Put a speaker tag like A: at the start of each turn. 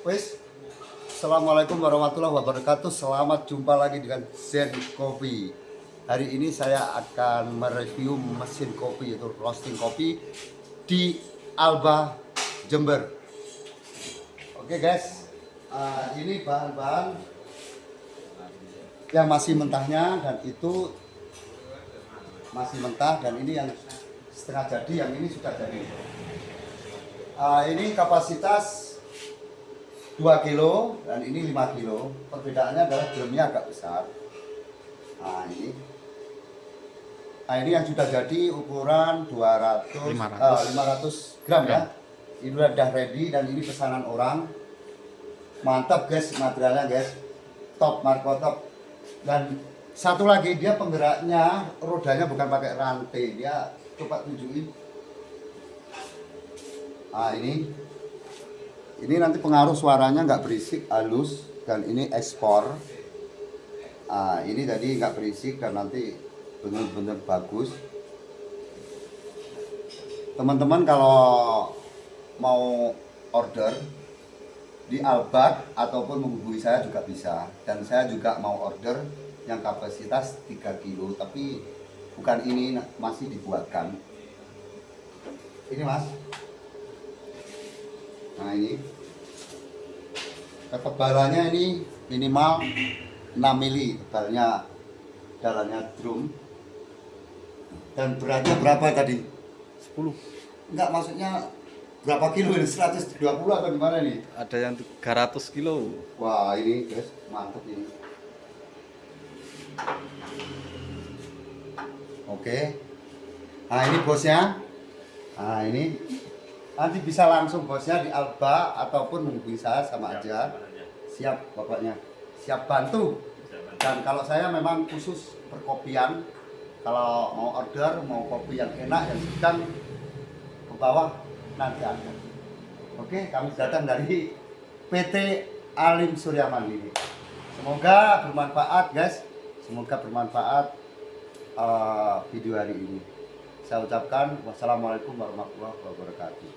A: Wis. Assalamualaikum warahmatullahi wabarakatuh. Selamat jumpa lagi dengan Zen Coffee. Hari ini saya akan mereview mesin kopi yaitu roasting kopi di Alba Jember. Oke guys, Ah, ini bahan-bahan yang masih mentahnya dan itu masih mentah dan ini yang setengah jadi, yang ini sudah jadi. Ah, ini kapasitas 2 kilo dan ini 5 kilo. Perbedaannya adalah drumnya agak besar. Nah ini. Nah ini yang sudah jadi ukuran 200
B: 500.
A: eh, 500 gram ya. Ini udah ready dan ini pesanan orang. Mantap guys materialnya guys. Top Marco top. Dan satu lagi dia penggeraknya rodanya bukan pakai rantai. Dia coba tunjukin. Nah ini ini nanti pengaruh suaranya nggak berisik halus dan ini ekspor. Ah ini tadi nggak berisik dan nanti benar-benar bagus. Teman-teman kalau mau order di Albat ataupun menghubungi saya juga bisa. Dan saya juga mau order yang kapasitas 3 kilo tapi bukan ini masih dibuatkan. Ini mas Nah ini ketebalannya ini minimal 6 mili tebalnya dalamnya drum dan beratnya berapa tadi?
B: 10
A: Enggak maksudnya berapa kilo ini? 120 atau gimana nih?
B: ada yang 300 kilo
A: Wah ini guys mantap ini. Oke. Nah ini bosnya. Nah ini nanti bisa langsung bosnya di Alba ataupun menghubungi saya sama aja. Siap pokoknya. Siap bantu. Dan kalau saya memang khusus perkopian. Kalau mau order mau kopi yang enak yang sedang ke bawah nanti ada. Oke, kami datang dari PT Alim Surya Mandiri. Semoga bermanfaat, guys. Semoga bermanfaat uh, video hari ini. Saya ucapkan wassalamualaikum warahmatullahi wabarakatuh.